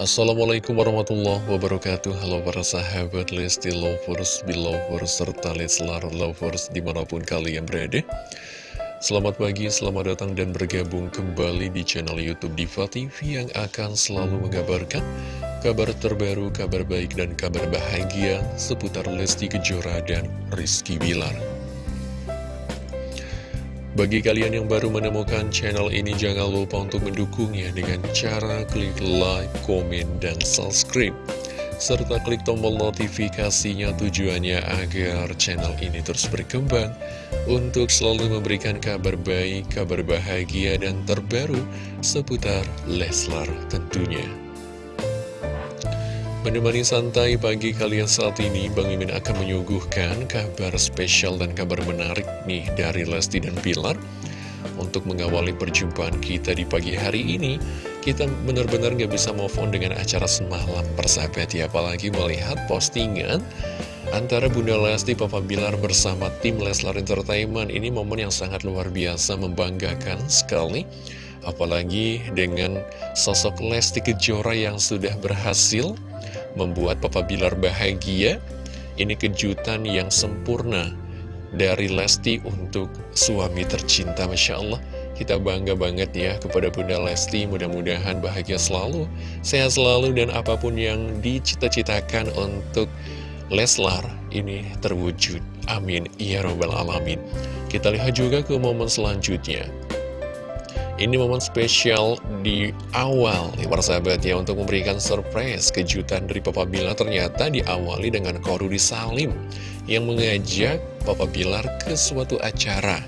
Assalamualaikum warahmatullahi wabarakatuh. Halo para sahabat Lesti Lovers, Belovers, serta Leslar Lovers di mana pun kalian berada. Selamat pagi, selamat datang dan bergabung kembali di channel Youtube Diva TV yang akan selalu mengabarkan kabar terbaru, kabar baik dan kabar bahagia seputar Lesti Kejora dan Rizky Bilar bagi kalian yang baru menemukan channel ini, jangan lupa untuk mendukungnya dengan cara klik like, komen, dan subscribe. Serta klik tombol notifikasinya tujuannya agar channel ini terus berkembang untuk selalu memberikan kabar baik, kabar bahagia, dan terbaru seputar Leslar tentunya. Menemani santai pagi kalian saat ini, Bang Mimin akan menyuguhkan kabar spesial dan kabar menarik nih dari Lesti dan Pilar. Untuk mengawali perjumpaan kita di pagi hari ini, kita benar-benar gak bisa move on dengan acara semalam persahabat ya. Apalagi melihat postingan antara Bunda Lesti, Papa Bilar bersama tim Leslar Entertainment. Ini momen yang sangat luar biasa, membanggakan sekali. Apalagi dengan sosok Lesti Kejora yang sudah berhasil membuat Papa Bilar bahagia. Ini kejutan yang sempurna dari Lesti untuk suami tercinta, Masya Allah. Kita bangga banget ya kepada Bunda Lesti, mudah-mudahan bahagia selalu, sehat selalu, dan apa pun yang dicita-citakan untuk Leslar ini terwujud. Amin. Ya Robbal Alamin. Kita lihat juga ke momen selanjutnya. Ini momen spesial di awal nih para sahabat ya untuk memberikan surprise kejutan dari Papa Bilar ternyata diawali dengan Korudi Salim yang mengajak Papa Bilar ke suatu acara.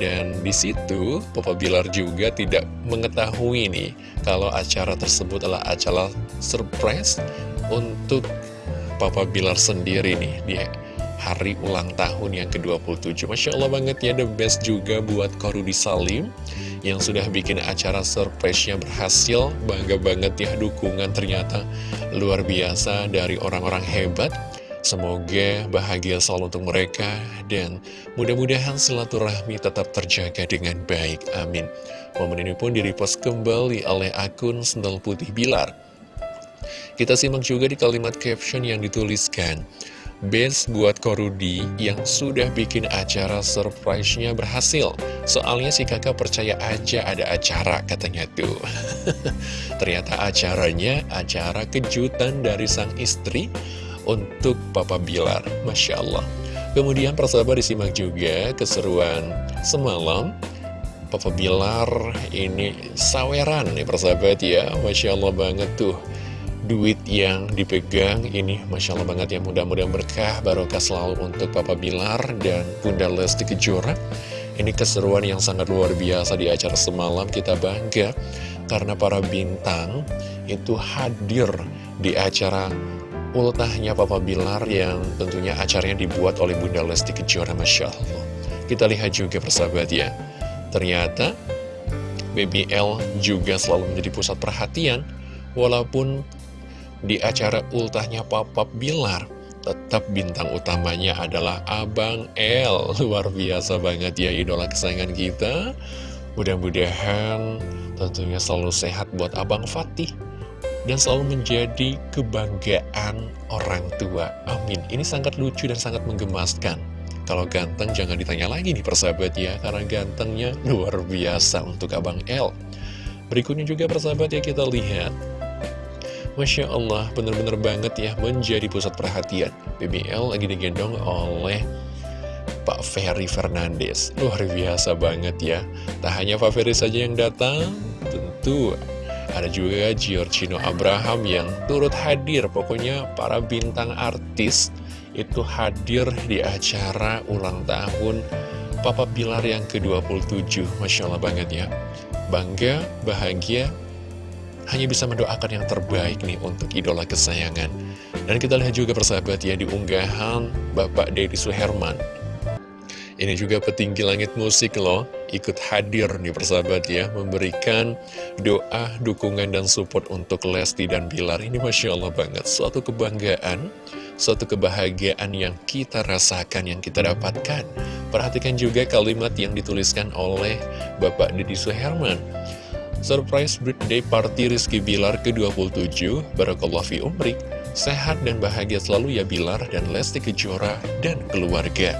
Dan di situ Papa Bilar juga tidak mengetahui nih kalau acara tersebut adalah acara surprise untuk Papa Bilar sendiri nih di hari ulang tahun yang ke-27 Masya Allah banget ya the best juga buat Korudi Salim yang sudah bikin acara surprise-nya berhasil. Bangga banget ya dukungan ternyata luar biasa dari orang-orang hebat. Semoga bahagia selalu untuk mereka dan mudah-mudahan silaturahmi tetap terjaga dengan baik. Amin. Momen ini pun direpost kembali oleh akun Sendal Putih Bilar. Kita simak juga di kalimat caption yang dituliskan. Best buat Korudi yang sudah bikin acara surprise-nya berhasil. Soalnya si kakak percaya aja ada acara katanya tuh. Ternyata acaranya acara kejutan dari sang istri untuk Papa Bilar. Masya Allah. Kemudian persahabat disimak juga keseruan semalam. Papa Bilar ini saweran nih persahabat ya. Masya Allah banget tuh duit yang dipegang ini Masya Allah banget ya mudah-mudahan berkah barokah selalu untuk Papa Bilar dan Bunda Lesti Kejora. Ini keseruan yang sangat luar biasa di acara semalam kita bangga karena para bintang itu hadir di acara ultahnya Papa Bilar yang tentunya acaranya dibuat oleh Bunda Lesti Kejora Masya Allah. Kita lihat juga persahabat ya ternyata BBL juga selalu menjadi pusat perhatian walaupun di acara ultahnya Papa Bilar Tetap bintang utamanya adalah Abang L Luar biasa banget ya idola kesayangan kita. Mudah-mudahan tentunya selalu sehat buat Abang Fatih Dan selalu menjadi kebanggaan orang tua. Amin. Ini sangat lucu dan sangat menggemaskan. Kalau ganteng jangan ditanya lagi nih persahabat ya Karena gantengnya luar biasa untuk Abang L Berikutnya juga persahabat ya kita lihat Masya Allah, bener-bener banget ya menjadi pusat perhatian. BBL lagi digendong oleh Pak Ferry Fernandes. Luar biasa banget ya. Tak hanya Pak Ferry saja yang datang, tentu ada juga Giorgino Abraham yang turut hadir. Pokoknya para bintang artis itu hadir di acara ulang tahun Papa Pilar yang ke-27. Masya Allah banget ya. Bangga, bahagia, hanya bisa mendoakan yang terbaik nih untuk idola kesayangan. Dan kita lihat juga persahabat ya di unggahan Bapak Deddy Suherman. Ini juga petinggi langit musik loh, ikut hadir nih persahabat ya, memberikan doa, dukungan, dan support untuk Lesti dan Bilar. Ini Masya Allah banget, suatu kebanggaan, suatu kebahagiaan yang kita rasakan, yang kita dapatkan. Perhatikan juga kalimat yang dituliskan oleh Bapak Deddy Suherman. Surprise birthday party Rizky Bilar ke-27 Barakallah fi umrik Sehat dan bahagia selalu ya Bilar dan Lesti Kejora dan keluarga.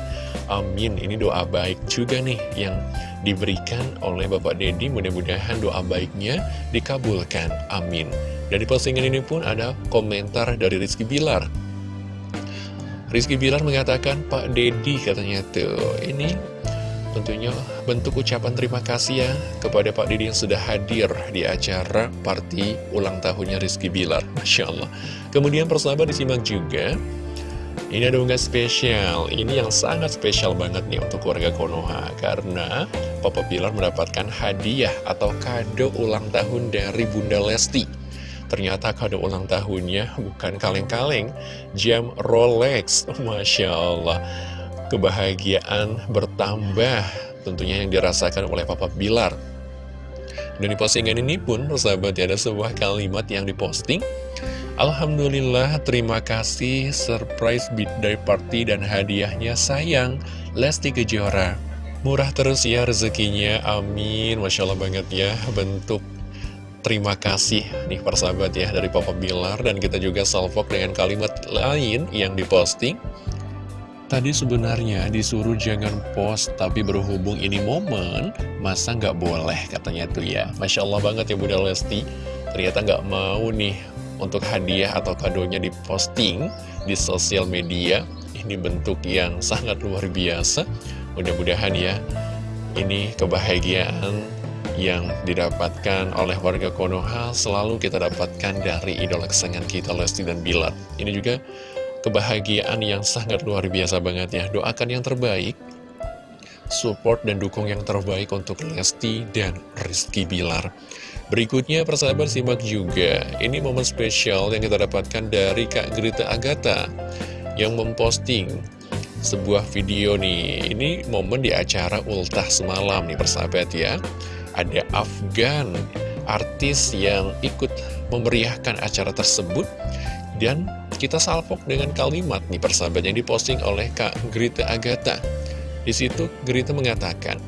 Amin. Ini doa baik juga nih yang diberikan oleh Bapak Dedi Mudah-mudahan doa baiknya dikabulkan. Amin. Dan di postingan ini pun ada komentar dari Rizky Bilar. Rizky Bilar mengatakan Pak Dedi katanya tuh. Ini Tentunya bentuk ucapan terima kasih ya kepada Pak Didi yang sudah hadir di acara party ulang tahunnya Rizky Bilar. Masya Allah. Kemudian persahabat disimak juga. Ini ada unggahan spesial. Ini yang sangat spesial banget nih untuk keluarga Konoha. Karena Papa Bilar mendapatkan hadiah atau kado ulang tahun dari Bunda Lesti. Ternyata kado ulang tahunnya bukan kaleng-kaleng, jam Rolex. Masya Allah kebahagiaan bertambah tentunya yang dirasakan oleh Papa Bilar. Dan di postingan ini pun, persahabat, ada sebuah kalimat yang diposting. Alhamdulillah, terima kasih surprise birthday party dan hadiahnya sayang, Lesti Kejora. Murah terus ya rezekinya, amin. Masya Allah banget ya, bentuk terima kasih nih persahabat ya dari Papa Bilar. Dan kita juga salvok dengan kalimat lain yang diposting. Tadi sebenarnya disuruh jangan post, tapi berhubung ini momen, masa nggak boleh katanya tuh ya. Masya Allah banget ya Bunda Lesti, ternyata nggak mau nih untuk hadiah atau kadonya diposting di sosial media. Ini bentuk yang sangat luar biasa. Mudah-mudahan ya, ini kebahagiaan yang didapatkan oleh warga Konoha selalu kita dapatkan dari idola kesayangan kita Lesti dan Bilar. Ini juga kebahagiaan yang sangat luar biasa banget ya. Doakan yang terbaik, support dan dukung yang terbaik untuk Lesti dan Rizky Bilar. Berikutnya persahabat simak juga, ini momen spesial yang kita dapatkan dari Kak Grita Agatha yang memposting sebuah video nih. Ini momen di acara ultah semalam nih persahabat ya. Ada Afgan, artis yang ikut memeriahkan acara tersebut dan kita salvok dengan kalimat nih persahabat yang diposting oleh Kak Grita Agatha. Di situ Grita mengatakan,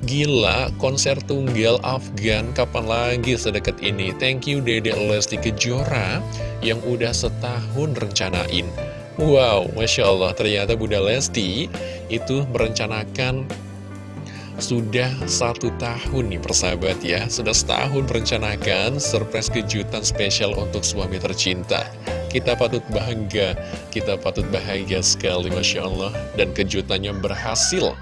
Gila, konser tunggal Afgan kapan lagi sedekat ini? Thank you Dede Lesti Kejora yang udah setahun rencanain. Wow, Masya Allah, ternyata Bunda Lesti itu merencanakan sudah satu tahun nih persahabat ya. Sudah setahun merencanakan surprise kejutan spesial untuk suami tercinta. Kita patut bangga, kita patut bahagia sekali Masya Allah. Dan kejutannya berhasil.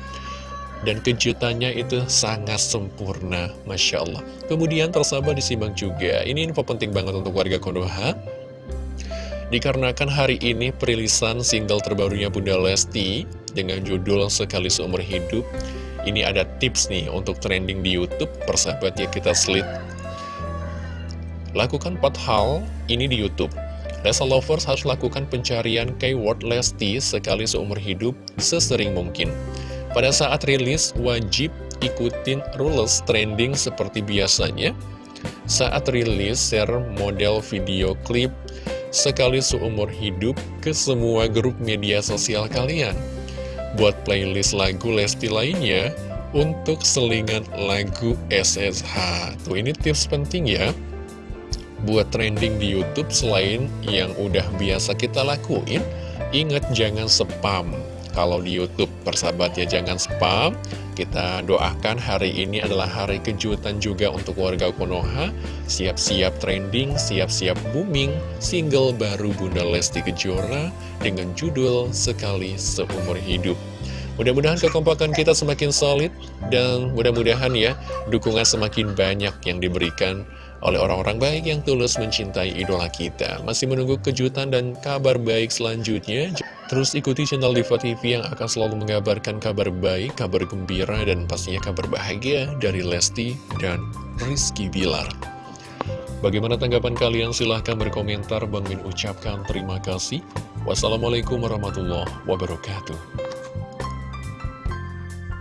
Dan kejutannya itu sangat sempurna, Masya Allah. Kemudian persahabat disimak juga, ini info penting banget untuk warga Konoha. Dikarenakan hari ini perilisan single terbarunya Bunda Lesti dengan judul Sekali Seumur Hidup ini ada tips nih untuk trending di Youtube Persahabat ya kita slit Lakukan 4 hal ini di Youtube. Lesa Lovers harus lakukan pencarian keyword Lesti sekali seumur hidup sesering mungkin. Pada saat rilis wajib ikutin rules trending seperti biasanya. Saat rilis share model video klip sekali seumur hidup ke semua grup media sosial kalian buat playlist lagu Lesti lainnya untuk selingan lagu SSH. Tuh ini tips penting ya buat trending di YouTube selain yang udah biasa kita lakuin. Ingat jangan spam kalau di YouTube persahabat ya jangan spam. Kita doakan hari ini adalah hari kejutan juga untuk warga Konoha. Siap-siap trending siap-siap booming single baru Bunda Lesti Kejora dengan judul Sekali Seumur Hidup. Mudah-mudahan kekompakan kita semakin solid dan mudah-mudahan ya dukungan semakin banyak yang diberikan oleh orang-orang baik yang tulus mencintai idola kita. Masih menunggu kejutan dan kabar baik selanjutnya. Terus ikuti channel Diva TV yang akan selalu mengabarkan kabar baik, kabar gembira, dan pastinya kabar bahagia dari Lesti dan Rizky Bilar. Bagaimana tanggapan kalian? Silahkan berkomentar. Bang Min ucapkan terima kasih. Wassalamualaikum warahmatullahi wabarakatuh.